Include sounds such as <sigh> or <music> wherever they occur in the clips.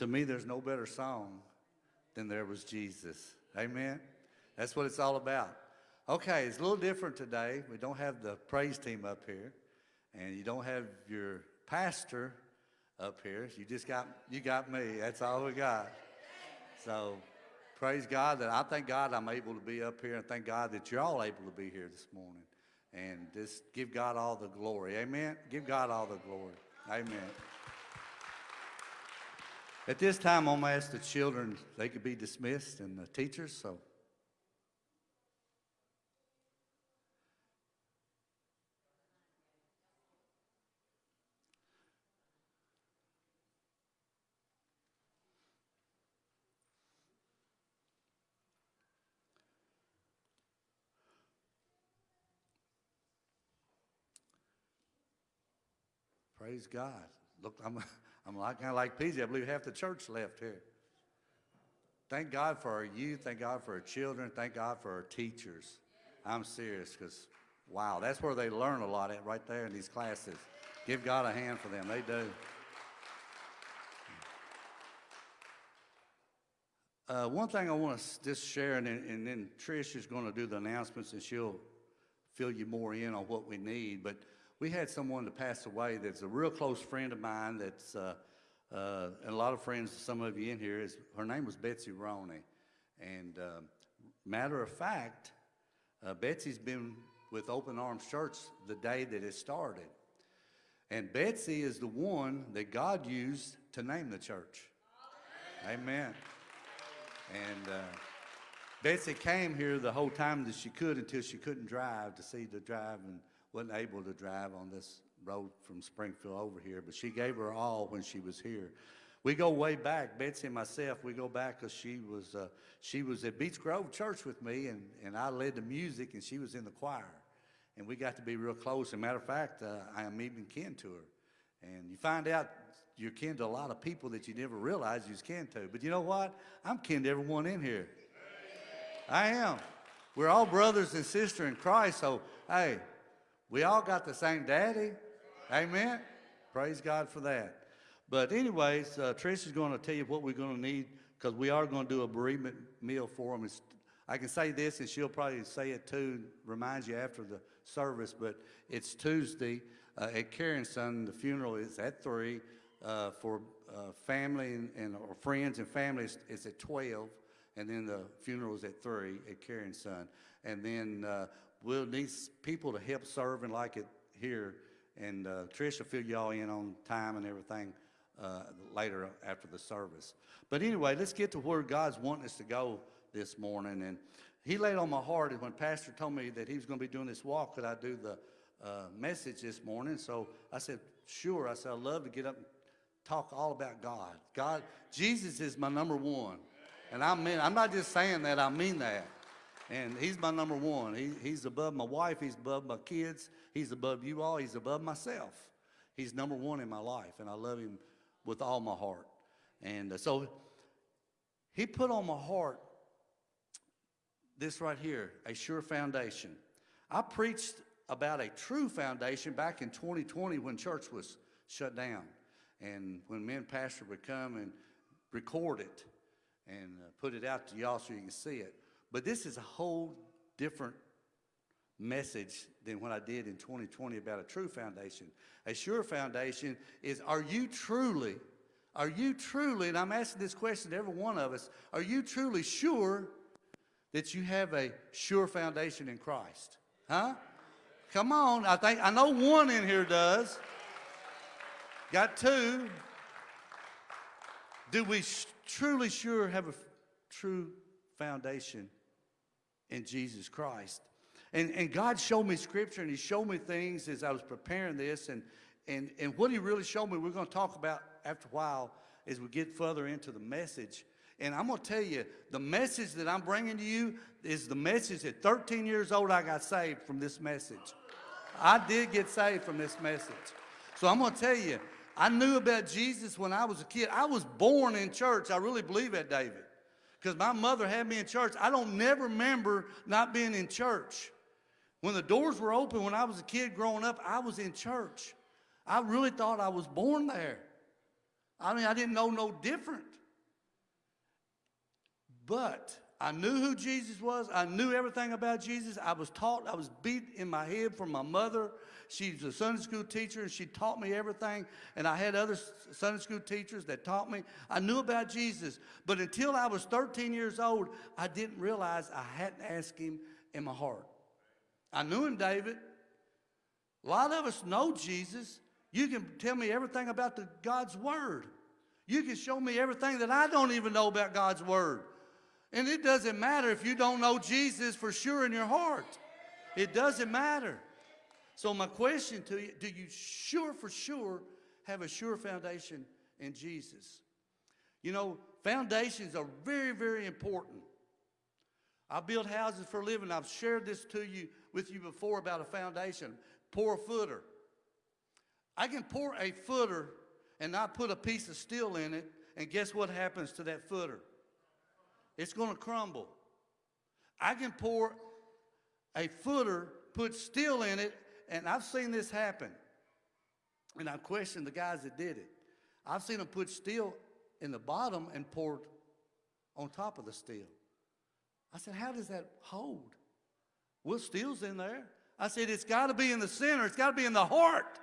to me, there's no better song than There Was Jesus. Amen? That's what it's all about. Okay, it's a little different today. We don't have the praise team up here, and you don't have your pastor up here. You just got, you got me. That's all we got. So praise God that I thank God I'm able to be up here, and thank God that you're all able to be here this morning. And just give God all the glory. Amen? Give God all the glory. Amen. At this time, I'm going to ask the children, they could be dismissed, and the teachers, so. Praise God. Look, I'm, I'm like, kind of like PJ. I believe half the church left here. Thank God for our youth. Thank God for our children. Thank God for our teachers. I'm serious because, wow, that's where they learn a lot at right there in these classes. Give God a hand for them. They do. Uh, one thing I want to just share, and then, and then Trish is going to do the announcements, and she'll fill you more in on what we need. But we had someone that passed away that's a real close friend of mine. That's uh, uh, and a lot of friends, some of you in here. Is her name was Betsy Roney, and uh, matter of fact, uh, Betsy's been with Open Arms Church the day that it started, and Betsy is the one that God used to name the church. Amen. And uh, Betsy came here the whole time that she could until she couldn't drive to see the drive and wasn't able to drive on this road from Springfield over here, but she gave her all when she was here. We go way back, Betsy and myself, we go back because she was, uh, she was at Beach Grove Church with me and, and I led the music and she was in the choir. And we got to be real close. As a matter of fact, uh, I am even kin to her. And you find out you're kin to a lot of people that you never realized you was kin to. But you know what? I'm kin to everyone in here. I am. We're all brothers and sisters in Christ, so hey, we all got the same daddy. Amen. Praise God for that. But anyways, uh, Trish is going to tell you what we're going to need because we are going to do a bereavement meal for them. It's, I can say this, and she'll probably say it too, remind you after the service, but it's Tuesday uh, at Karen's son. The funeral is at 3. Uh, for uh, family and, and, or friends and families, it's at 12. And then the funeral is at 3 at Karen's son. And then uh, we'll need people to help serve and like it here. And uh, Trish will fill y'all in on time and everything uh, later after the service. But anyway, let's get to where God's wanting us to go this morning. And he laid on my heart when Pastor told me that he was going to be doing this walk, could I do the uh, message this morning? So I said, sure. I said, I'd love to get up and talk all about God. God, Jesus is my number one. And I mean, I'm not just saying that, I mean that. And he's my number one. He, he's above my wife. He's above my kids. He's above you all. He's above myself. He's number one in my life, and I love him with all my heart. And uh, so he put on my heart this right here, a sure foundation. I preached about a true foundation back in 2020 when church was shut down. And when men Pastor would come and record it and uh, put it out to y'all so you can see it. But this is a whole different message than what I did in 2020 about a true foundation. A sure foundation is are you truly, are you truly, and I'm asking this question to every one of us, are you truly sure that you have a sure foundation in Christ? Huh? Come on, I think, I know one in here does. Got two. Do we truly sure have a true foundation in Jesus Christ. And, and God showed me scripture and he showed me things as I was preparing this. And, and, and what he really showed me, we're going to talk about after a while as we get further into the message. And I'm going to tell you, the message that I'm bringing to you is the message at 13 years old I got saved from this message. I did get saved from this message. So I'm going to tell you, I knew about Jesus when I was a kid. I was born in church. I really believe that, David because my mother had me in church. I don't never remember not being in church. When the doors were open when I was a kid growing up, I was in church. I really thought I was born there. I mean, I didn't know no different. But I knew who Jesus was. I knew everything about Jesus. I was taught, I was beat in my head from my mother. She's a Sunday school teacher and she taught me everything. And I had other Sunday school teachers that taught me. I knew about Jesus. But until I was 13 years old, I didn't realize I hadn't asked him in my heart. I knew him, David. A lot of us know Jesus. You can tell me everything about the, God's Word. You can show me everything that I don't even know about God's Word. And it doesn't matter if you don't know Jesus for sure in your heart. It doesn't matter. So, my question to you do you sure for sure have a sure foundation in Jesus? You know, foundations are very, very important. I build houses for a living. I've shared this to you with you before about a foundation. Pour a footer. I can pour a footer and not put a piece of steel in it, and guess what happens to that footer? It's going to crumble. I can pour a footer, put steel in it, and I've seen this happen. And I questioned the guys that did it. I've seen them put steel in the bottom and poured on top of the steel. I said, How does that hold? Well, steel's in there. I said, It's got to be in the center, it's got to be in the heart.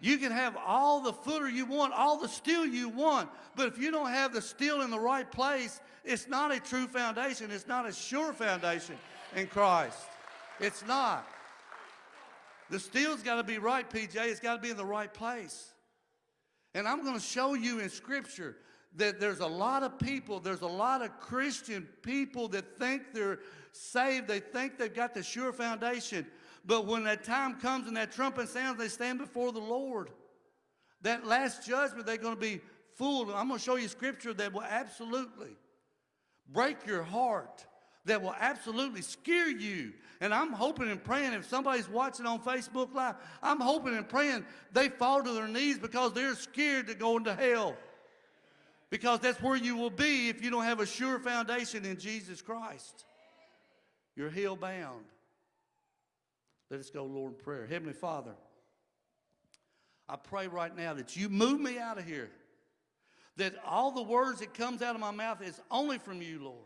You can have all the footer you want, all the steel you want, but if you don't have the steel in the right place, it's not a true foundation. It's not a sure foundation in Christ. It's not. The steel's got to be right, PJ. It's got to be in the right place. And I'm going to show you in Scripture that there's a lot of people, there's a lot of Christian people that think they're saved, they think they've got the sure foundation. But when that time comes and that trumpet sounds, they stand before the Lord. That last judgment, they're going to be fooled. I'm going to show you Scripture that will absolutely break your heart, that will absolutely scare you. And I'm hoping and praying if somebody's watching on Facebook Live, I'm hoping and praying they fall to their knees because they're scared to go into hell. Because that's where you will be if you don't have a sure foundation in Jesus Christ. You're hell bound. Let us go, Lord, in prayer. Heavenly Father, I pray right now that you move me out of here. That all the words that comes out of my mouth is only from you, Lord.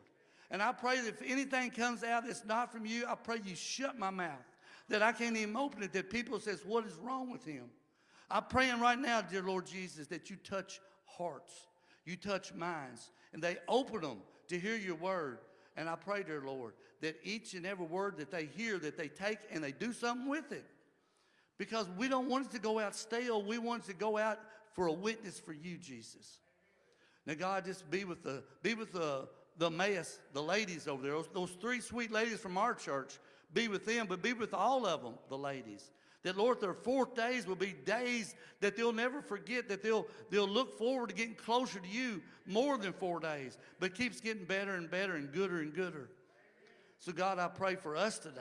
And I pray that if anything comes out that's not from you, I pray you shut my mouth. That I can't even open it. That people says, what is wrong with him? I'm praying right now, dear Lord Jesus, that you touch hearts. You touch minds. And they open them to hear your word. And I pray, dear Lord, that each and every word that they hear, that they take and they do something with it. Because we don't want it to go out stale. We want it to go out for a witness for you, Jesus. Now, God, just be with the be with the the mess, the ladies over there. Those, those three sweet ladies from our church. Be with them, but be with all of them, the ladies. That Lord, their fourth days will be days that they'll never forget. That they'll they'll look forward to getting closer to you more than four days, but keeps getting better and better and gooder and gooder. So God, I pray for us today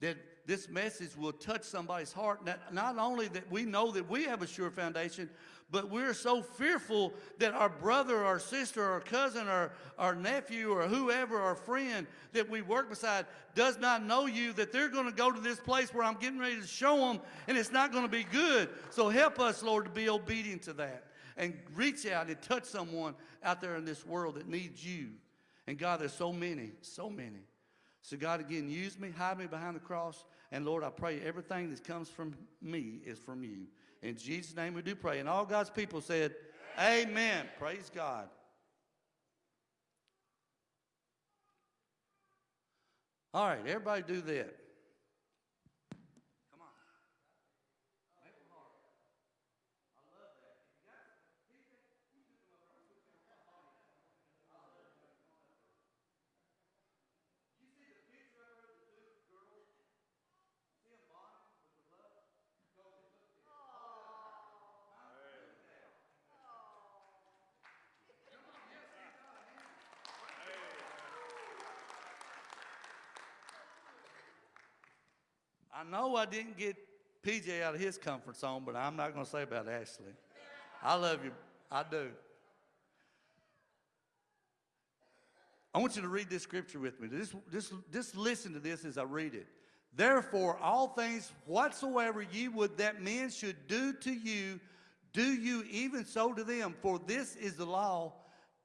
that this message will touch somebody's heart. Not, not only that we know that we have a sure foundation, but we're so fearful that our brother, our sister, our cousin, our, our nephew, or whoever, our friend that we work beside does not know you, that they're going to go to this place where I'm getting ready to show them, and it's not going to be good. So help us, Lord, to be obedient to that and reach out and touch someone out there in this world that needs you. And God, there's so many, so many. So, God, again, use me, hide me behind the cross. And Lord, I pray everything that comes from me is from you. In Jesus' name we do pray. And all God's people said, Amen. Amen. Praise God. All right, everybody do that. Know I didn't get PJ out of his comfort zone, but I'm not going to say about Ashley. I love you. I do. I want you to read this scripture with me. Just, just, just listen to this as I read it. Therefore, all things whatsoever ye would that men should do to you, Do you even so to them? For this is the law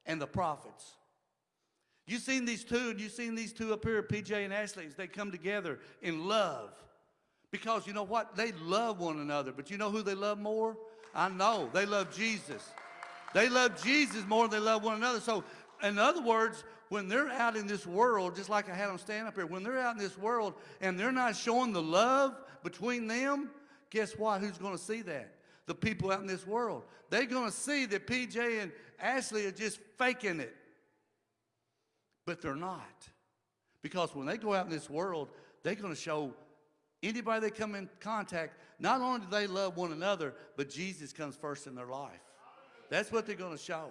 and the prophets. You've seen these two, and you've seen these two up here, PJ and Ashley, as they come together in love. Because you know what? They love one another. But you know who they love more? I know. They love Jesus. They love Jesus more than they love one another. So, in other words, when they're out in this world, just like I had them stand up here, when they're out in this world and they're not showing the love between them, guess what? Who's going to see that? The people out in this world. They're going to see that PJ and Ashley are just faking it but they're not. Because when they go out in this world, they're going to show anybody they come in contact, not only do they love one another, but Jesus comes first in their life. That's what they're going to show.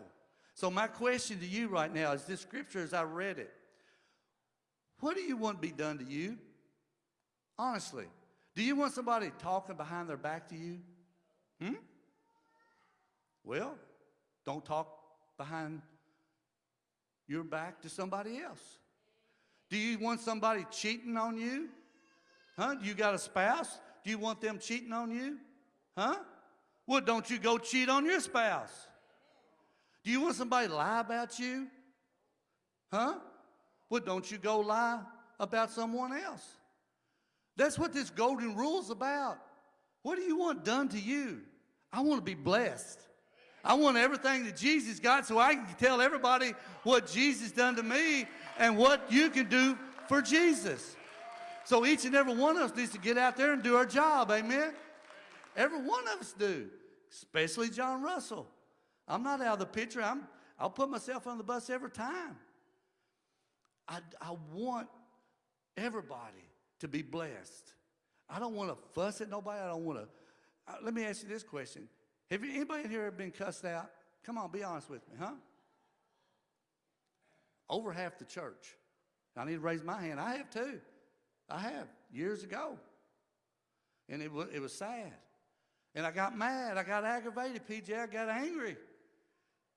So my question to you right now is this scripture as I read it. What do you want to be done to you? Honestly, do you want somebody talking behind their back to you? Hmm? Well, don't talk behind your back to somebody else? Do you want somebody cheating on you? Huh? Do you got a spouse? Do you want them cheating on you? Huh? Well, don't you go cheat on your spouse. Do you want somebody to lie about you? Huh? Well, don't you go lie about someone else. That's what this golden rule is about. What do you want done to you? I want to be blessed. I want everything that Jesus got so I can tell everybody what Jesus done to me and what you can do for Jesus. So each and every one of us needs to get out there and do our job. Amen. Every one of us do, especially John Russell. I'm not out of the picture. I'm, I'll put myself on the bus every time. I, I want everybody to be blessed. I don't want to fuss at nobody. I don't want to. Uh, let me ask you this question have you, anybody here been cussed out? Come on, be honest with me, huh? Over half the church. I need to raise my hand. I have too. I have years ago. And it was, it was sad. And I got mad. I got aggravated, PJ. I got angry.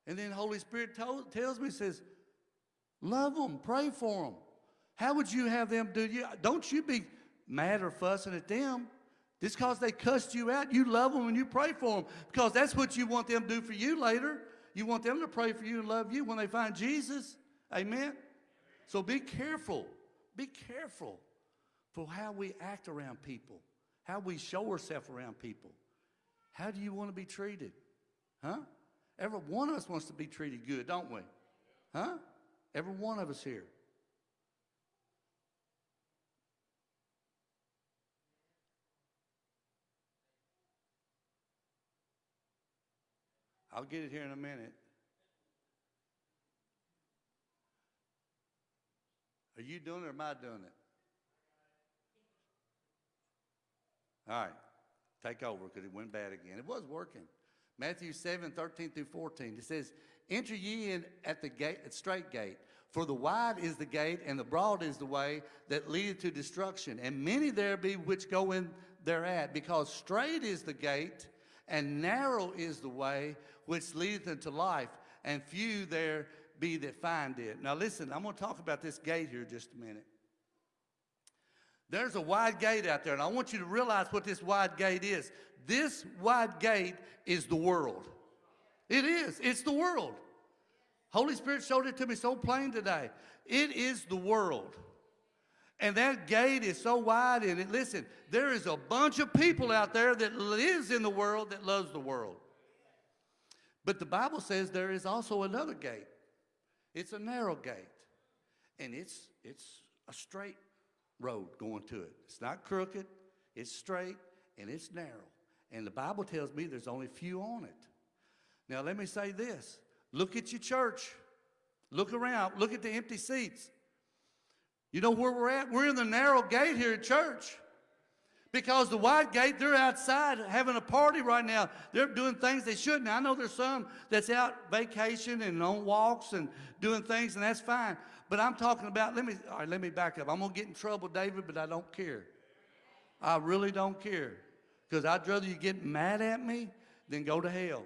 And then Holy Spirit told, tells me, says, love them, pray for them. How would you have them do you? Don't you be mad or fussing at them. Just because they cussed you out, you love them and you pray for them because that's what you want them to do for you later. You want them to pray for you and love you when they find Jesus. Amen? So be careful. Be careful for how we act around people, how we show ourselves around people. How do you want to be treated? Huh? Every one of us wants to be treated good, don't we? Huh? Every one of us here. I'll get it here in a minute. Are you doing it or am I doing it? All right. Take over because it went bad again. It was working. Matthew 7, 13 through 14. It says, Enter ye in at the gate, at straight gate. For the wide is the gate, and the broad is the way that leadeth to destruction. And many there be which go in thereat, because straight is the gate, and narrow is the way which leadeth unto life, and few there be that find it. Now listen, I'm going to talk about this gate here just a minute. There's a wide gate out there, and I want you to realize what this wide gate is. This wide gate is the world. It is. It's the world. Holy Spirit showed it to me so plain today. It is the world. And that gate is so wide in it. Listen, there is a bunch of people out there that lives in the world that loves the world. But the Bible says there is also another gate. It's a narrow gate. And it's, it's a straight road going to it. It's not crooked, it's straight, and it's narrow. And the Bible tells me there's only few on it. Now, let me say this look at your church, look around, look at the empty seats. You know where we're at? We're in the narrow gate here at church. Because the wide gate, they're outside having a party right now. They're doing things they shouldn't. I know there's some that's out vacation and on walks and doing things, and that's fine. But I'm talking about, let me, all right, let me back up. I'm going to get in trouble, David, but I don't care. I really don't care. Because I'd rather you get mad at me than go to hell.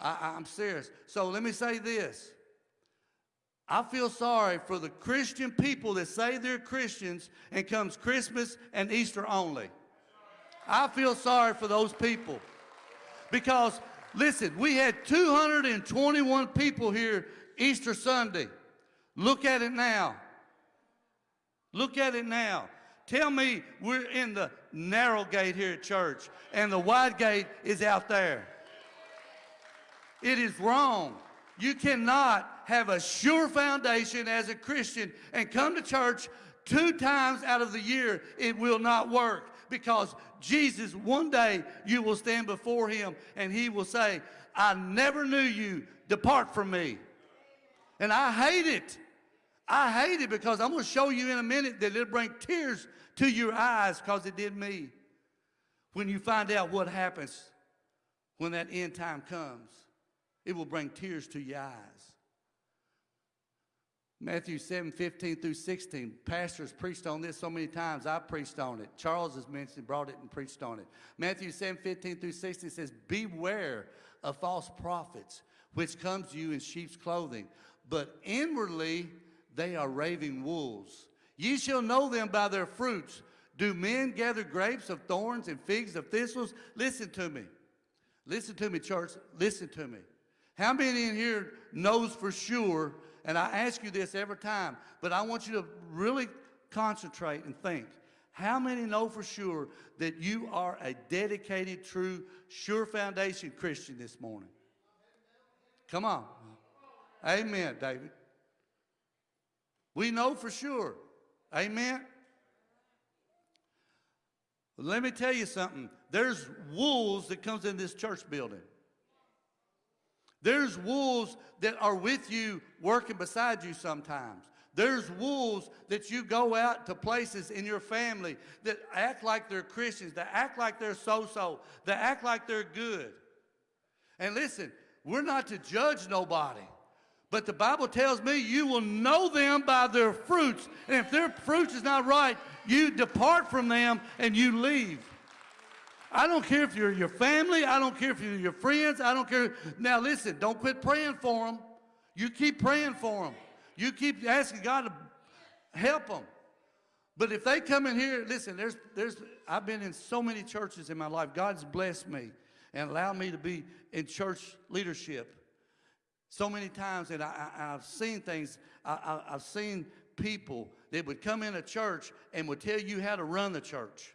I, I'm serious. So let me say this. I feel sorry for the Christian people that say they're Christians and comes Christmas and Easter only. I feel sorry for those people Because, listen, we had 221 people here Easter Sunday. Look at it now. Look at it now. Tell me we're in the narrow gate here at church and the wide gate is out there. It is wrong. You cannot have a sure foundation as a Christian and come to church two times out of the year. It will not work because Jesus, one day you will stand before him and he will say, I never knew you. Depart from me. And I hate it. I hate it because I'm going to show you in a minute that it'll bring tears to your eyes because it did me. When you find out what happens when that end time comes, it will bring tears to your eyes. Matthew 7, 15 through 16. Pastors preached on this so many times. I preached on it. Charles has mentioned, brought it and preached on it. Matthew 7, 15 through 16 says, Beware of false prophets, which comes to you in sheep's clothing, but inwardly they are raving wolves. Ye shall know them by their fruits. Do men gather grapes of thorns and figs of thistles? Listen to me. Listen to me, church. Listen to me. How many in here knows for sure, and I ask you this every time, but I want you to really concentrate and think. How many know for sure that you are a dedicated, true, sure foundation Christian this morning? Come on. Amen, David. We know for sure. Amen. Let me tell you something. There's wolves that comes in this church building. There's wolves that are with you working beside you sometimes. There's wolves that you go out to places in your family that act like they're Christians, that act like they're so-so, that act like they're good. And listen, we're not to judge nobody. But the Bible tells me you will know them by their fruits. And if their fruits is not right, you depart from them and you leave. I don't care if you're your family. I don't care if you're your friends. I don't care. Now listen, don't quit praying for them. You keep praying for them. You keep asking God to help them. But if they come in here, listen, there's, there's, I've been in so many churches in my life. God's blessed me and allowed me to be in church leadership so many times that I, have seen things, I, have seen people that would come in a church and would tell you how to run the church.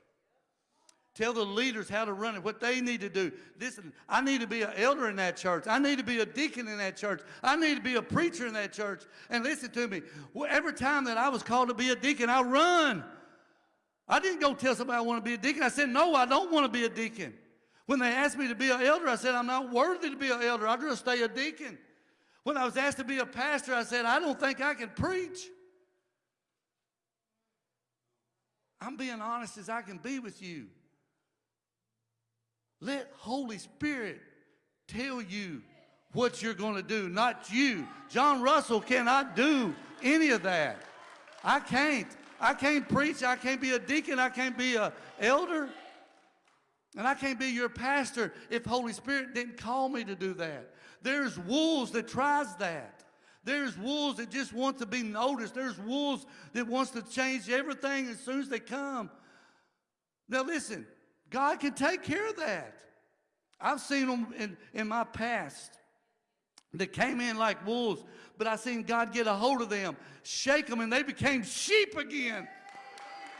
Tell the leaders how to run it, what they need to do. Listen, I need to be an elder in that church. I need to be a deacon in that church. I need to be a preacher in that church. And listen to me, every time that I was called to be a deacon, I run. I didn't go tell somebody I want to be a deacon. I said, no, I don't want to be a deacon. When they asked me to be an elder, I said, I'm not worthy to be an elder. I'll just stay a deacon. When I was asked to be a pastor, I said, I don't think I can preach. I'm being honest as I can be with you. Let Holy Spirit tell you what you're going to do, not you. John Russell cannot do any of that. I can't. I can't preach. I can't be a deacon. I can't be an elder. And I can't be your pastor if Holy Spirit didn't call me to do that. There's wolves that tries that. There's wolves that just want to be noticed. There's wolves that wants to change everything as soon as they come. Now listen, God can take care of that. I've seen them in, in my past that came in like wolves, but I seen God get a hold of them, shake them, and they became sheep again.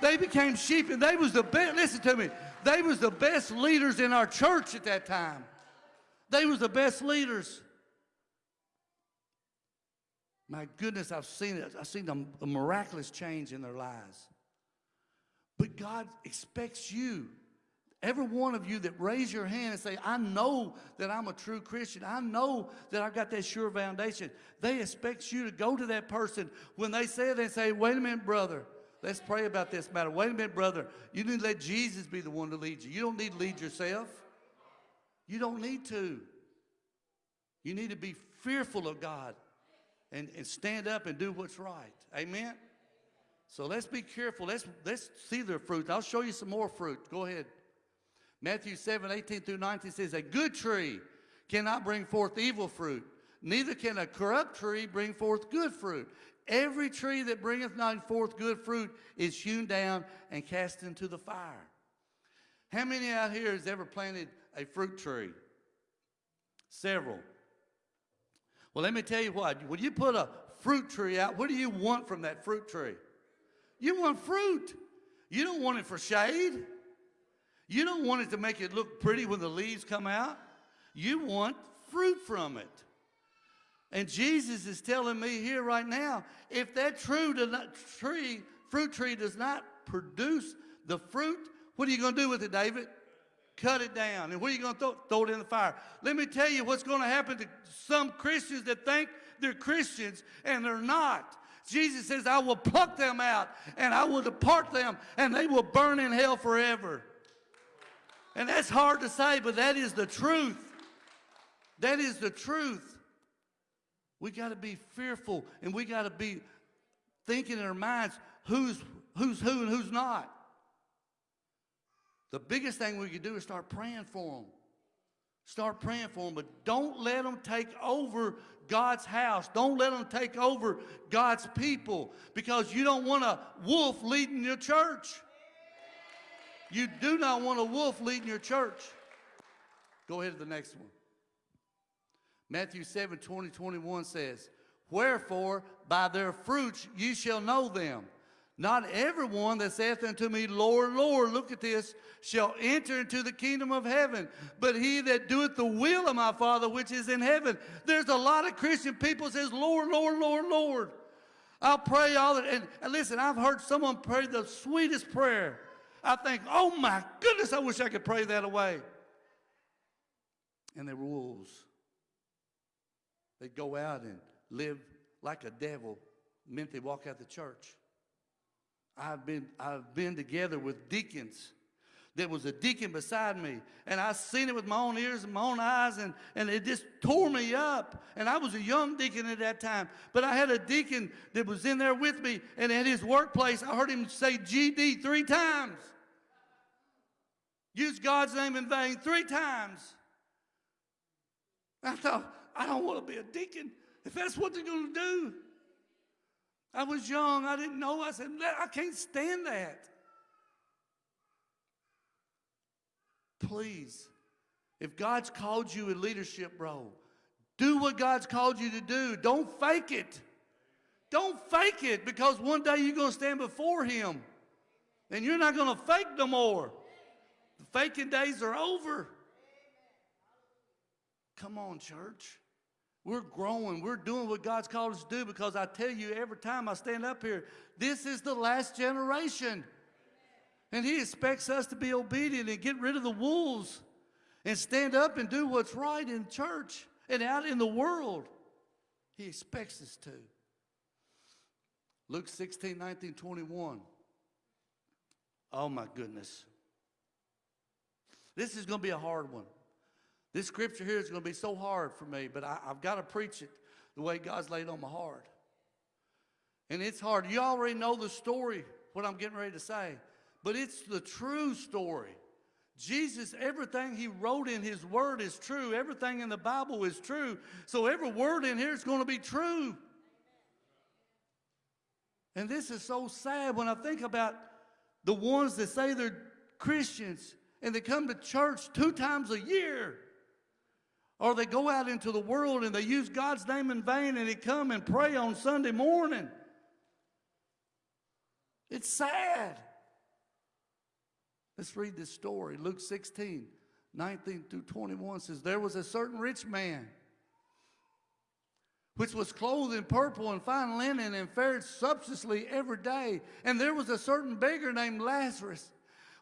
They became sheep, and they was the best, listen to me, they was the best leaders in our church at that time. They was the best leaders. My goodness, I've seen it. I've seen a, a miraculous change in their lives. But God expects you, every one of you that raise your hand and say, I know that I'm a true Christian. I know that I've got that sure foundation. They expect you to go to that person when they say it and say, wait a minute, brother. Let's pray about this matter. Wait a minute, brother. You need to let Jesus be the one to lead you. You don't need to lead yourself. You don't need to. You need to be fearful of God and, and stand up and do what's right. Amen? So let's be careful. Let's, let's see their fruit. I'll show you some more fruit. Go ahead. Matthew 7, 18 through 19 says, A good tree cannot bring forth evil fruit, neither can a corrupt tree bring forth good fruit. Every tree that bringeth not forth good fruit is hewn down and cast into the fire. How many out here has ever planted a fruit tree? Several. Well, let me tell you what. When you put a fruit tree out, what do you want from that fruit tree? You want fruit. You don't want it for shade. You don't want it to make it look pretty when the leaves come out. You want fruit from it. And Jesus is telling me here right now, if that true tree, fruit tree does not produce the fruit, what are you going to do with it, David? Cut it down. And what are you going to throw? Throw it in the fire. Let me tell you what's going to happen to some Christians that think they're Christians and they're not. Jesus says, I will pluck them out and I will depart them and they will burn in hell forever. And that's hard to say, but that is the truth. That is the truth. We got to be fearful and we got to be thinking in our minds who's, who's who and who's not. The biggest thing we can do is start praying for them. Start praying for them, but don't let them take over God's house. Don't let them take over God's people because you don't want a wolf leading your church. You do not want a wolf leading your church. Go ahead to the next one. Matthew 7 20, 21 says, Wherefore by their fruits ye shall know them. Not everyone that saith unto me, Lord, Lord, look at this, shall enter into the kingdom of heaven, but he that doeth the will of my Father which is in heaven. There's a lot of Christian people says, Lord, Lord, Lord, Lord. I'll pray all that. And, and listen, I've heard someone pray the sweetest prayer. I think, oh my goodness, I wish I could pray that away. And they were wolves. They'd go out and live like a devil, meant they walk out the church. I've been, I've been together with deacons. There was a deacon beside me, and I seen it with my own ears and my own eyes, and, and it just tore me up. And I was a young deacon at that time, but I had a deacon that was in there with me, and at his workplace, I heard him say GD three times. Use God's name in vain three times. I thought, I don't want to be a deacon if that's what they're going to do. I was young. I didn't know. I said, I can't stand that. Please, if God's called you in leadership, bro, do what God's called you to do. Don't fake it. Don't fake it because one day you're going to stand before Him and you're not going to fake no more. The faking days are over. Come on, church. We're growing. We're doing what God's called us to do because I tell you every time I stand up here, this is the last generation. And He expects us to be obedient and get rid of the wolves and stand up and do what's right in church and out in the world. He expects us to. Luke 16, 19, 21. Oh my goodness. This is going to be a hard one. This scripture here is going to be so hard for me, but I, have got to preach it the way God's laid on my heart. And it's hard. You already know the story, what I'm getting ready to say, but it's the true story. Jesus, everything he wrote in his word is true. Everything in the Bible is true. So every word in here is going to be true. And this is so sad when I think about the ones that say they're Christians and they come to church two times a year. Or they go out into the world and they use God's name in vain and they come and pray on Sunday morning. It's sad. Let's read this story. Luke 16, 19 through 21 says, There was a certain rich man which was clothed in purple and fine linen and fared sumptuously every day. And there was a certain beggar named Lazarus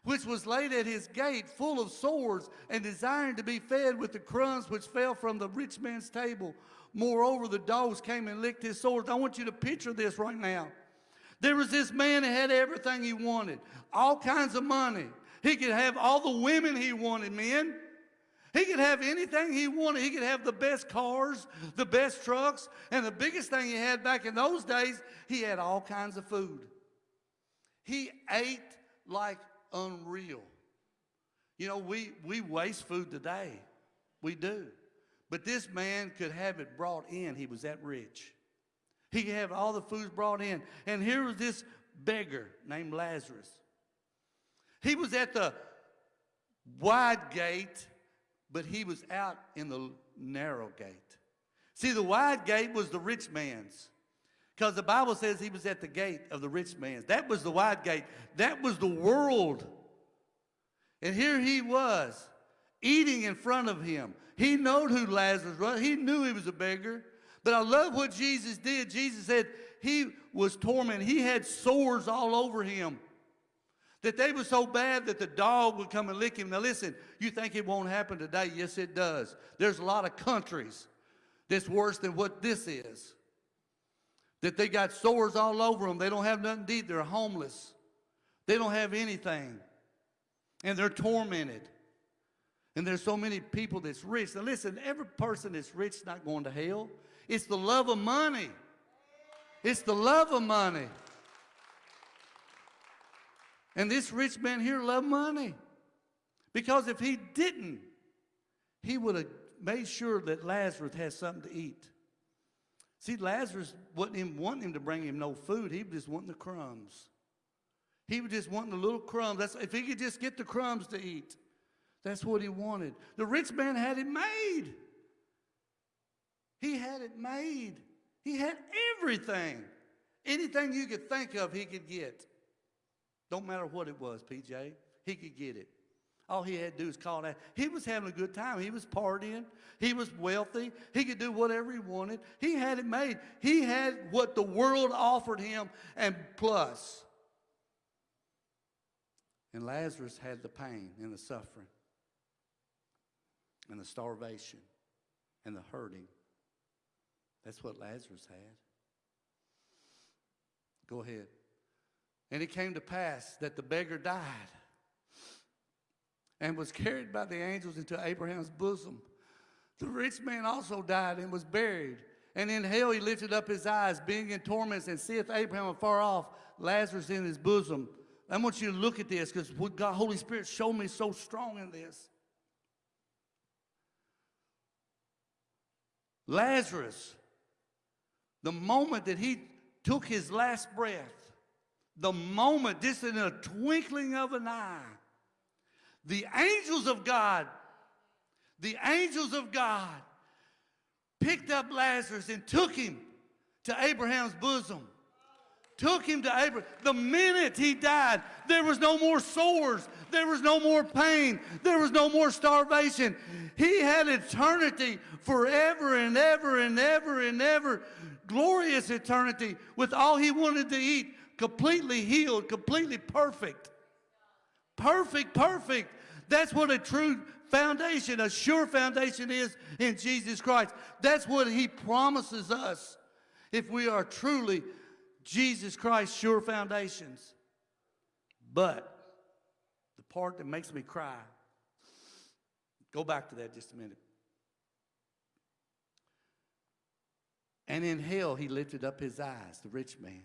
which was laid at his gate full of sores and desiring to be fed with the crumbs which fell from the rich man's table. Moreover, the dogs came and licked his sores. I want you to picture this right now. There was this man that had everything he wanted, all kinds of money. He could have all the women he wanted, men. He could have anything he wanted. He could have the best cars, the best trucks, and the biggest thing he had back in those days, he had all kinds of food. He ate like unreal. You know, we, we waste food today. We do. But this man could have it brought in. He was that rich. He could have all the foods brought in. And here was this beggar named Lazarus. He was at the wide gate, but he was out in the narrow gate. See, the wide gate was the rich man's. Because the Bible says he was at the gate of the rich man's. That was the wide gate. That was the world. And here he was, eating in front of him. He knowed who Lazarus was. He knew he was a beggar. But I love what Jesus did. Jesus said he was tormented. He had sores all over him. That they were so bad that the dog would come and lick him. Now listen, you think it won't happen today? Yes, it does. There's a lot of countries that's worse than what this is. That they got sores all over them. They don't have nothing to eat. They're homeless. They don't have anything. And they're tormented. And there's so many people that's rich. Now listen, every person that's rich is not going to hell. It's the love of money. It's the love of money. And this rich man here loved money. Because if he didn't, he would have made sure that Lazarus had something to eat. See, Lazarus wasn't even wanting him to bring him no food. He was just wanting the crumbs. He was just wanting the little crumbs. That's, if he could just get the crumbs to eat, that's what he wanted. The rich man had it made. He had it made. He had everything. Anything you could think of, he could get. Don't matter what it was, PJ. He could get it. All he had to do was call that. He was having a good time. He was partying. He was wealthy. He could do whatever he wanted. He had it made. He had what the world offered him and plus. And Lazarus had the pain and the suffering and the starvation and the hurting. That's what Lazarus had. Go ahead. And it came to pass that the beggar died and was carried by the angels into Abraham's bosom. The rich man also died and was buried. And in hell he lifted up his eyes, being in torments, and seeth Abraham afar off, Lazarus in his bosom. I want you to look at this because what God, Holy Spirit showed me so strong in this. Lazarus, the moment that he took his last breath, the moment, just in a twinkling of an eye, the angels of God, the angels of God picked up Lazarus and took him to Abraham's bosom. Took him to Abraham. The minute he died, there was no more sores. There was no more pain. There was no more starvation. He had eternity forever and ever and ever and ever. Glorious eternity with all he wanted to eat completely healed, completely perfect. Perfect, perfect. That's what a true foundation, a sure foundation is in Jesus Christ. That's what he promises us if we are truly Jesus Christ sure foundations. But the part that makes me cry, go back to that just a minute. And in hell he lifted up his eyes, the rich man.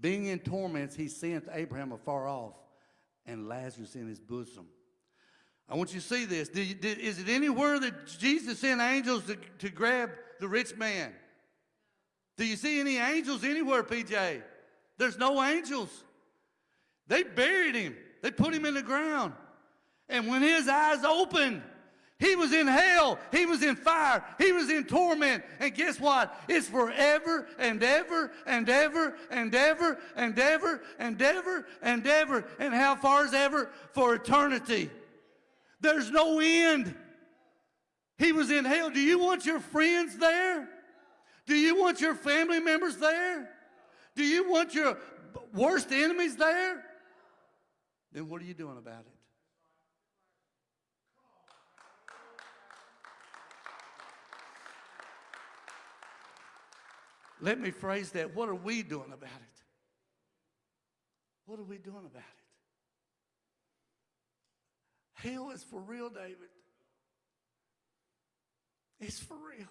Being in torments, he sent Abraham afar off and Lazarus in his bosom. I want you to see this. Did, did, is it anywhere that Jesus sent angels to, to grab the rich man? Do you see any angels anywhere, PJ? There's no angels. They buried him. They put him in the ground. And when his eyes opened, he was in hell. He was in fire. He was in torment. And guess what? It's forever and ever and ever and ever and ever and ever and ever. And how far is ever? For eternity. There's no end. He was in hell. Do you want your friends there? Do you want your family members there? Do you want your worst enemies there? Then what are you doing about it? Let me phrase that. What are we doing about it? What are we doing about it? Hell is for real, David. It's for real.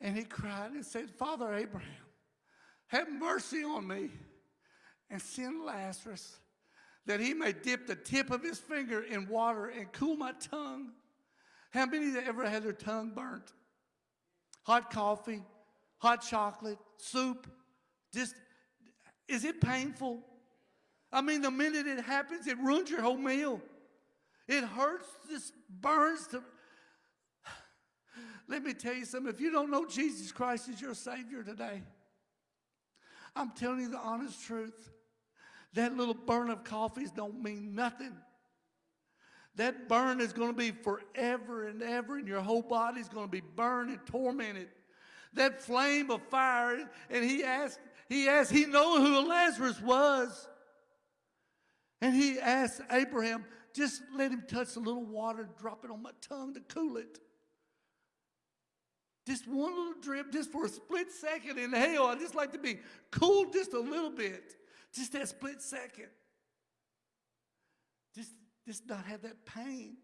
And he cried and said, Father Abraham, have mercy on me and send Lazarus that he may dip the tip of his finger in water and cool my tongue. How many have ever had their tongue burnt? hot coffee, hot chocolate, soup. Just, is it painful? I mean, the minute it happens, it ruins your whole meal. It hurts, just burns to. <sighs> Let me tell you something. If you don't know Jesus Christ as your Savior today, I'm telling you the honest truth. That little burn of coffees don't mean nothing. That burn is going to be forever and ever, and your whole body is going to be burned and tormented. That flame of fire, and he asked, he asked, he knew who Lazarus was. And he asked Abraham, just let him touch a little water, drop it on my tongue to cool it. Just one little drip, just for a split second in hell. I'd just like to be cooled just a little bit, just that split second. Just, just not have that pain.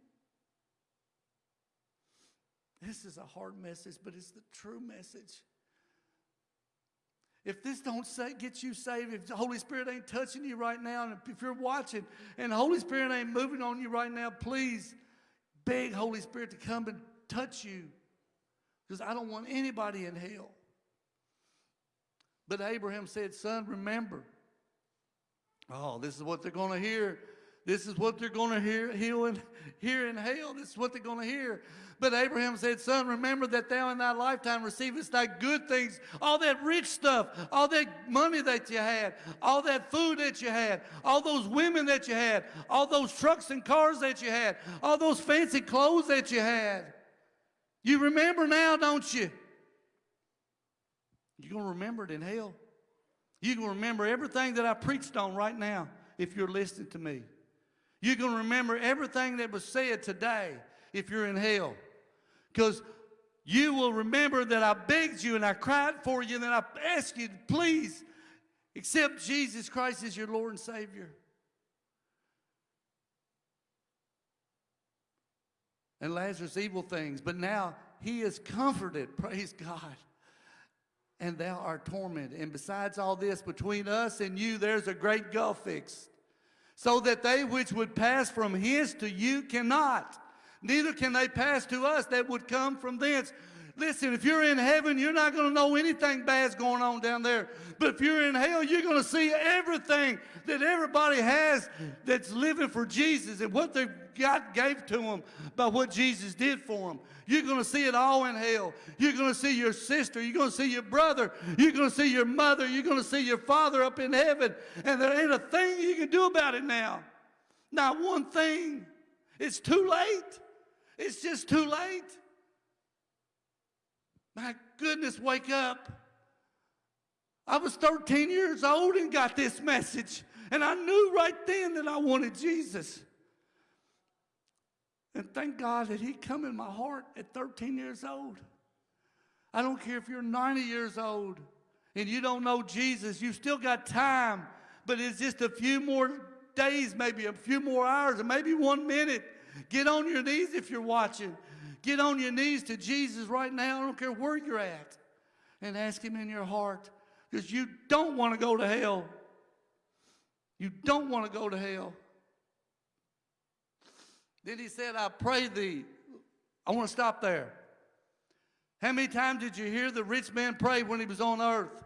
This is a hard message, but it's the true message. If this don't say, get you saved, if the Holy Spirit ain't touching you right now, and if you're watching and the Holy Spirit ain't moving on you right now, please beg Holy Spirit to come and touch you. Because I don't want anybody in hell. But Abraham said, Son, remember. Oh, this is what they're going to hear. This is what they're going to hear, hear, in, hear in hell. This is what they're going to hear. But Abraham said, Son, remember that thou in thy lifetime receivest thy good things, all that rich stuff, all that money that you had, all that food that you had, all those women that you had, all those trucks and cars that you had, all those fancy clothes that you had. You remember now, don't you? You're going to remember it in hell. Going to remember everything that I preached on right now if you're listening to me. You can remember everything that was said today if you're in hell. Because you will remember that I begged you and I cried for you and I asked you to please accept Jesus Christ as your Lord and Savior. And Lazarus evil things, but now he is comforted, praise God. And thou art tormented. And besides all this, between us and you, there's a great gulf fixed so that they which would pass from his to you cannot. Neither can they pass to us that would come from thence. Listen, if you're in heaven, you're not going to know anything bad's going on down there. But if you're in hell, you're going to see everything that everybody has that's living for Jesus and what they God gave to them by what Jesus did for them. You're going to see it all in hell. You're going to see your sister. You're going to see your brother. You're going to see your mother. You're going to see your father up in heaven. And there ain't a thing you can do about it now. Not one thing. It's too late. It's just too late. My goodness, wake up. I was 13 years old and got this message. And I knew right then that I wanted Jesus. And thank God that He come in my heart at 13 years old. I don't care if you're 90 years old and you don't know Jesus, you've still got time, but it's just a few more days, maybe a few more hours, or maybe one minute. Get on your knees if you're watching. Get on your knees to Jesus right now. I don't care where you're at. And ask Him in your heart because you don't want to go to hell. You don't want to go to hell. Then he said, I pray thee. I want to stop there. How many times did you hear the rich man pray when he was on earth?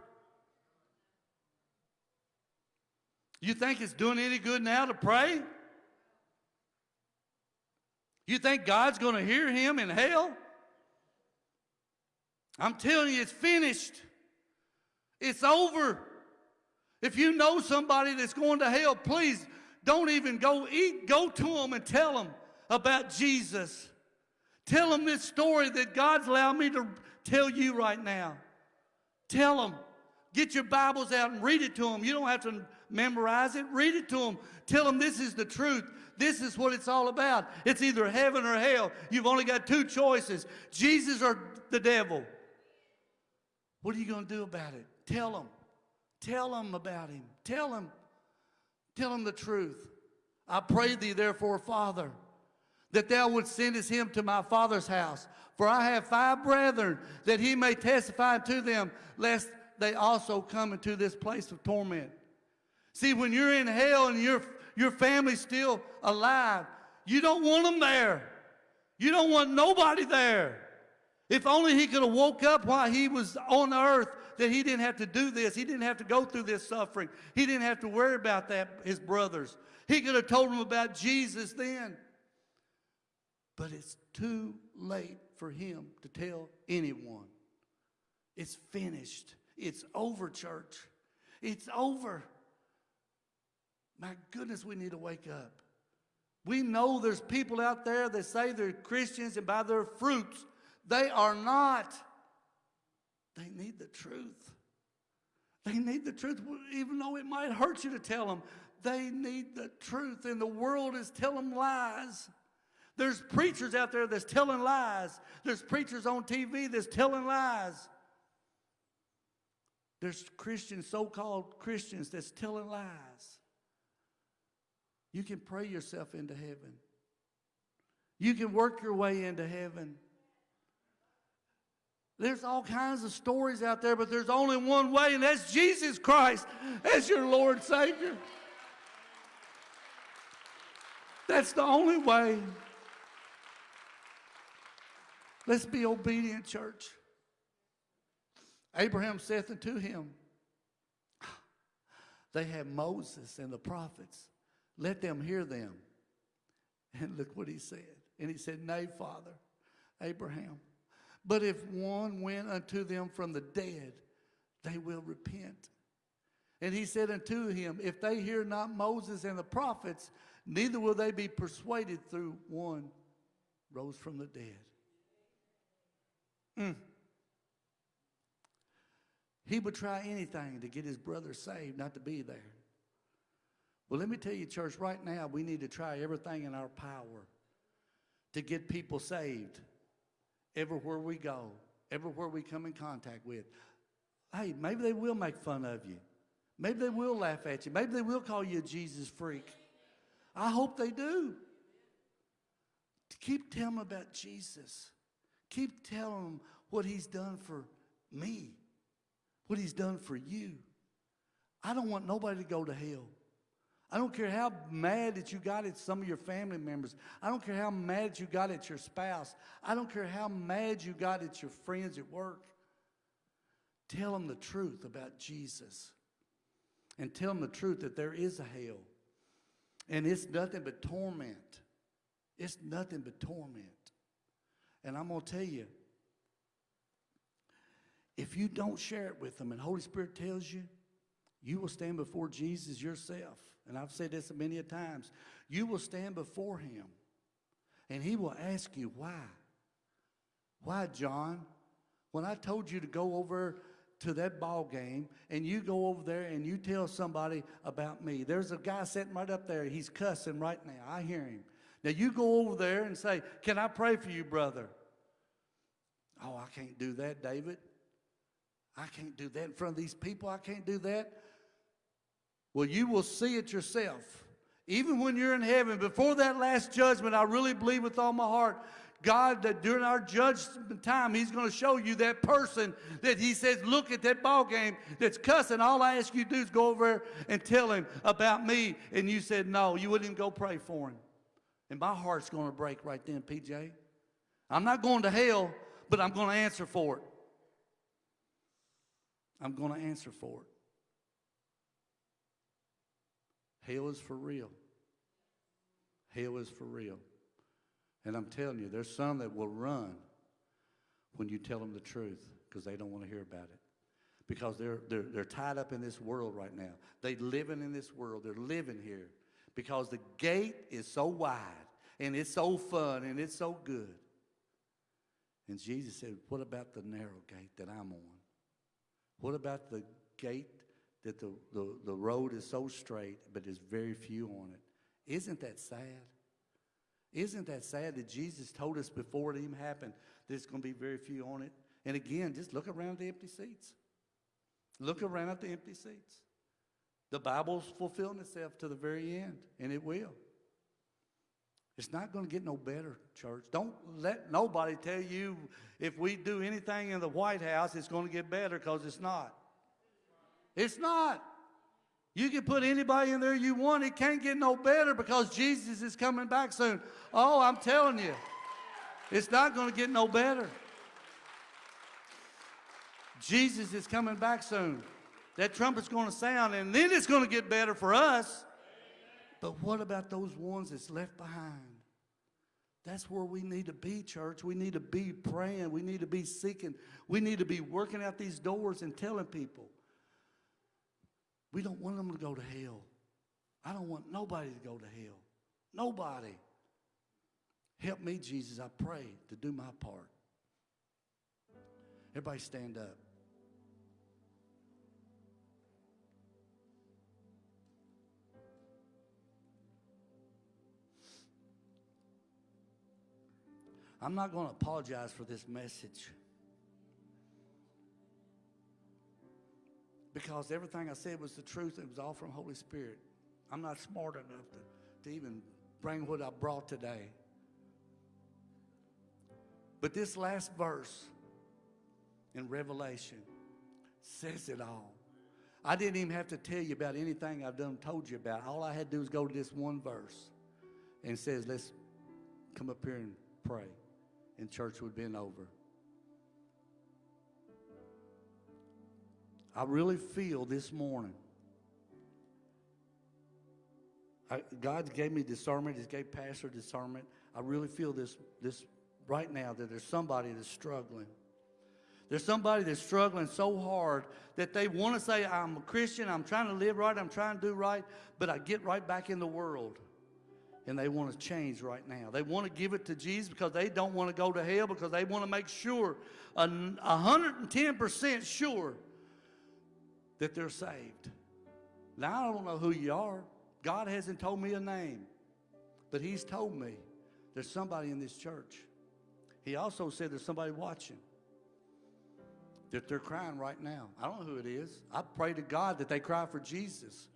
You think it's doing any good now to pray? You think God's going to hear him in hell? I'm telling you, it's finished. It's over. If you know somebody that's going to hell, please don't even go eat. Go to them and tell them about Jesus. Tell them this story that God's allowed me to tell you right now. Tell them. Get your Bibles out and read it to them. You don't have to memorize it. Read it to them. Tell them this is the truth. This is what it's all about. It's either heaven or hell. You've only got two choices Jesus or the devil. What are you going to do about it? Tell them. Tell them about him. Tell them. Tell them the truth. I pray thee, therefore, Father, that thou wouldst send him to my father's house. For I have five brethren, that he may testify to them, lest they also come into this place of torment. See, when you're in hell and your, your family's still alive, you don't want them there. You don't want nobody there. If only he could have woke up while he was on earth that he didn't have to do this. He didn't have to go through this suffering. He didn't have to worry about that, his brothers. He could have told them about Jesus then. But it's too late for him to tell anyone. It's finished. It's over, church. It's over. My goodness, we need to wake up. We know there's people out there that say they're Christians and by their fruits, they are not. They need the truth. They need the truth, even though it might hurt you to tell them. They need the truth, and the world is telling lies. There's preachers out there that's telling lies. There's preachers on TV that's telling lies. There's Christians, so called Christians, that's telling lies. You can pray yourself into heaven. You can work your way into heaven. There's all kinds of stories out there, but there's only one way, and that's Jesus Christ as your Lord Savior. That's the only way. Let's be obedient, church. Abraham saith unto him, They have Moses and the prophets. Let them hear them. And look what he said. And he said, Nay, Father, Abraham. But if one went unto them from the dead, they will repent. And he said unto him, If they hear not Moses and the prophets, neither will they be persuaded through one rose from the dead. Mm. He would try anything to get his brother saved, not to be there. Well, let me tell you, church, right now we need to try everything in our power to get people saved everywhere we go, everywhere we come in contact with. Hey, maybe they will make fun of you. Maybe they will laugh at you. Maybe they will call you a Jesus freak. I hope they do. Keep telling them about Jesus. Keep telling them what he's done for me, what he's done for you. I don't want nobody to go to hell. I don't care how mad that you got at some of your family members. I don't care how mad you got at your spouse. I don't care how mad you got at your friends at work. Tell them the truth about Jesus. And tell them the truth that there is a hell. And it's nothing but torment. It's nothing but torment. And I'm going to tell you, if you don't share it with them and Holy Spirit tells you, you will stand before Jesus yourself and I've said this many a times, you will stand before him and he will ask you, why? Why, John? When I told you to go over to that ball game and you go over there and you tell somebody about me. There's a guy sitting right up there. He's cussing right now. I hear him. Now you go over there and say, Can I pray for you, brother? Oh, I can't do that, David. I can't do that in front of these people. I can't do that. Well, you will see it yourself. Even when you're in heaven, before that last judgment, I really believe with all my heart, God, that during our judgment time, He's going to show you that person that He says, look at that ball game that's cussing. All I ask you to do is go over and tell him about me. And you said, no, you wouldn't even go pray for him. And my heart's going to break right then, PJ. I'm not going to hell, but I'm going to answer for it. I'm going to answer for it. Hell is for real. Hell is for real. And I'm telling you, there's some that will run when you tell them the truth because they don't want to hear about it. Because they're, they're, they're tied up in this world right now. They're living in this world. They're living here because the gate is so wide and it's so fun and it's so good. And Jesus said, What about the narrow gate that I'm on? What about the gate that the, the, the road is so straight, but there's very few on it. Isn't that sad? Isn't that sad that Jesus told us before it even happened there's going to be very few on it? And again, just look around the empty seats. Look around at the empty seats. The Bible's fulfilling itself to the very end, and it will. It's not going to get no better, church. Don't let nobody tell you if we do anything in the White House, it's going to get better because it's not. It's not. You can put anybody in there you want. It can't get no better because Jesus is coming back soon. Oh, I'm telling you, it's not going to get no better. Jesus is coming back soon. That trumpet's going to sound, and then it's going to get better for us. But what about those ones that's left behind? That's where we need to be, church. We need to be praying. We need to be seeking. We need to be working out these doors and telling people. We don't want them to go to hell. I don't want nobody to go to hell. Nobody. Help me, Jesus, I pray, to do my part. Everybody stand up. I'm not going to apologize for this message. Because everything I said was the truth. It was all from Holy Spirit. I'm not smart enough to, to even bring what I brought today. But this last verse in Revelation says it all. I didn't even have to tell you about anything I've done told you about. All I had to do was go to this one verse and says, let's come up here and pray. And church would have been over. I really feel this morning. I, God gave me discernment. He gave Pastor discernment. I really feel this, this right now that there's somebody that's struggling. There's somebody that's struggling so hard that they want to say, I'm a Christian, I'm trying to live right, I'm trying to do right, but I get right back in the world. And they want to change right now. They want to give it to Jesus because they don't want to go to hell because they want to make sure, 110% sure, that they're saved. Now, I don't know who you are. God hasn't told me a name, but He's told me there's somebody in this church. He also said there's somebody watching that they're crying right now. I don't know who it is. I pray to God that they cry for Jesus,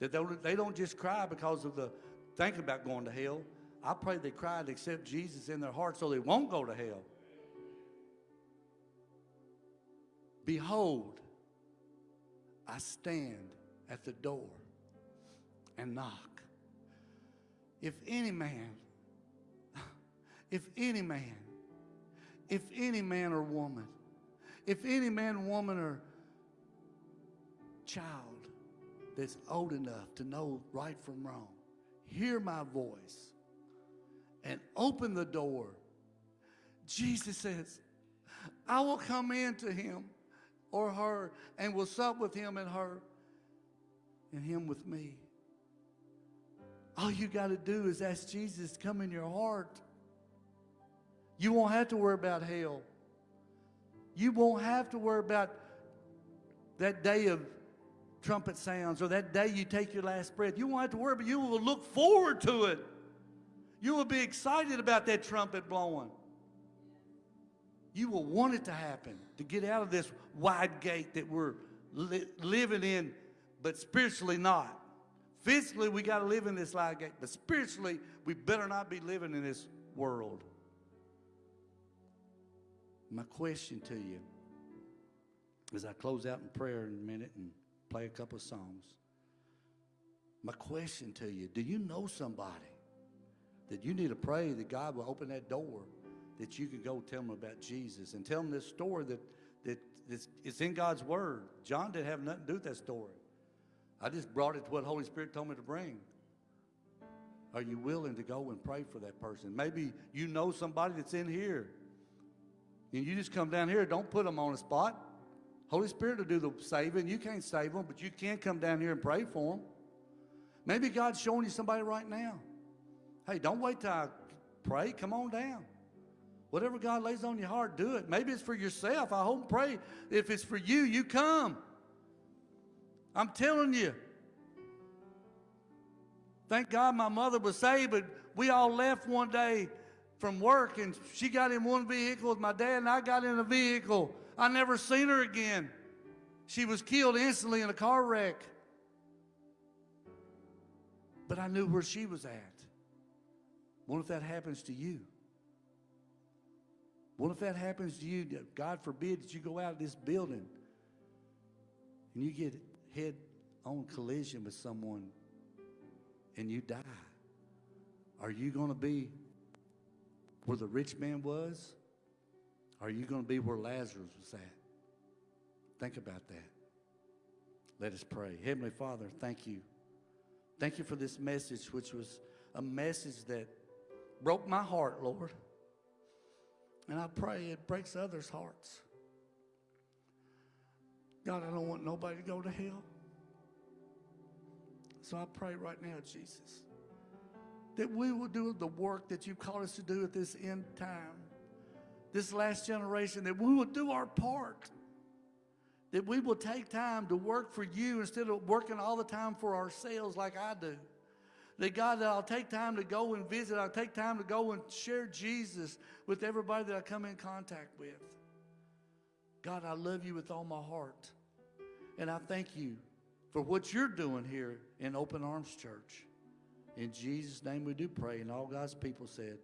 that they don't just cry because of the thinking about going to hell. I pray they cry to accept Jesus in their heart so they won't go to hell. Behold, I stand at the door and knock. If any man, <laughs> if any man, if any man or woman, if any man, woman, or child that's old enough to know right from wrong, hear my voice and open the door, Jesus says, I will come into him or her and will sup with him and her and him with me. All you got to do is ask Jesus to come in your heart. You won't have to worry about hell. You won't have to worry about that day of trumpet sounds or that day you take your last breath. You won't have to worry, but you will look forward to it. You will be excited about that trumpet blowing. You will want it to happen to get out of this wide gate that we're li living in, but spiritually not. Physically, we got to live in this wide gate, but spiritually, we better not be living in this world. My question to you as I close out in prayer in a minute and play a couple of songs. My question to you do you know somebody that you need to pray that God will open that door that you could go tell them about Jesus and tell them this story that, that it's in God's Word. John didn't have nothing to do with that story. I just brought it to what Holy Spirit told me to bring. Are you willing to go and pray for that person? Maybe you know somebody that's in here. And you just come down here. Don't put them on the spot. Holy Spirit will do the saving. You can't save them, but you can come down here and pray for them. Maybe God's showing you somebody right now. Hey, don't wait till I pray. Come on down. Whatever God lays on your heart, do it. Maybe it's for yourself. I hope and pray. If it's for you, you come. I'm telling you. Thank God my mother was saved, but we all left one day from work and she got in one vehicle with my dad and I got in a vehicle. I never seen her again. She was killed instantly in a car wreck. But I knew where she was at. What if that happens to you? What if that happens to you? God forbid that you go out of this building and you get head on collision with someone and you die. Are you going to be where the rich man was? Are you going to be where Lazarus was at? Think about that. Let us pray. Heavenly Father, thank you. Thank you for this message, which was a message that broke my heart, Lord. And I pray it breaks others' hearts. God, I don't want nobody to go to hell. So I pray right now, Jesus, that we will do the work that you've called us to do at this end time, this last generation, that we will do our part, that we will take time to work for you instead of working all the time for ourselves like I do. That God, that I'll take time to go and visit, I'll take time to go and share Jesus with everybody that I come in contact with. God, I love you with all my heart. And I thank you for what you're doing here in Open Arms Church. In Jesus' name we do pray, and all God's people said,